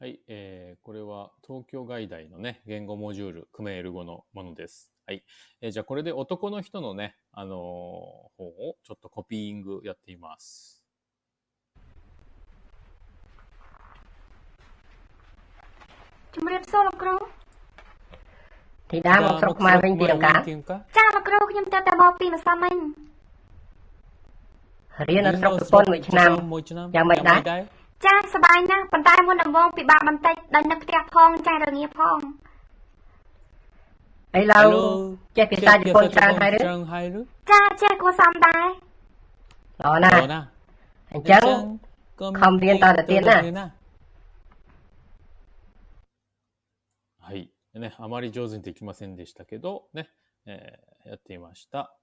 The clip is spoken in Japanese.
はい、えー、これは東京外大のね、言語モジュール、クメール語のものです。はい。えー、じゃあこれで男の人のね、あのー、方をちょっとコピーングやっています。ជំរាបសួរលោកគ្រូធីតាមកស្រុកខ្មែរវិញពីលោកកាចាលោកគ្រូខ្ញុំទៅតែមកពីម្សិលមិញរៀននៅស្រុកប្រពន្ធមួយឆ្នាំយ៉ាងម៉េចដែរ ចាសบายណាស់ប៉ុន្តែមុនដំបូងពិបាកបន្តិចដោយនឹកផ្ទះផងចារងាផងឥឡូវចេះភាសាជប៉ុនច្រើនហើយឬចាចេះគួរសមដែរល្អណាស់អញ្ចឹងខំរៀនតទៅទៀតណាはい。ね、あまり上手にできませんでしたけど、ね、えー、やってみました。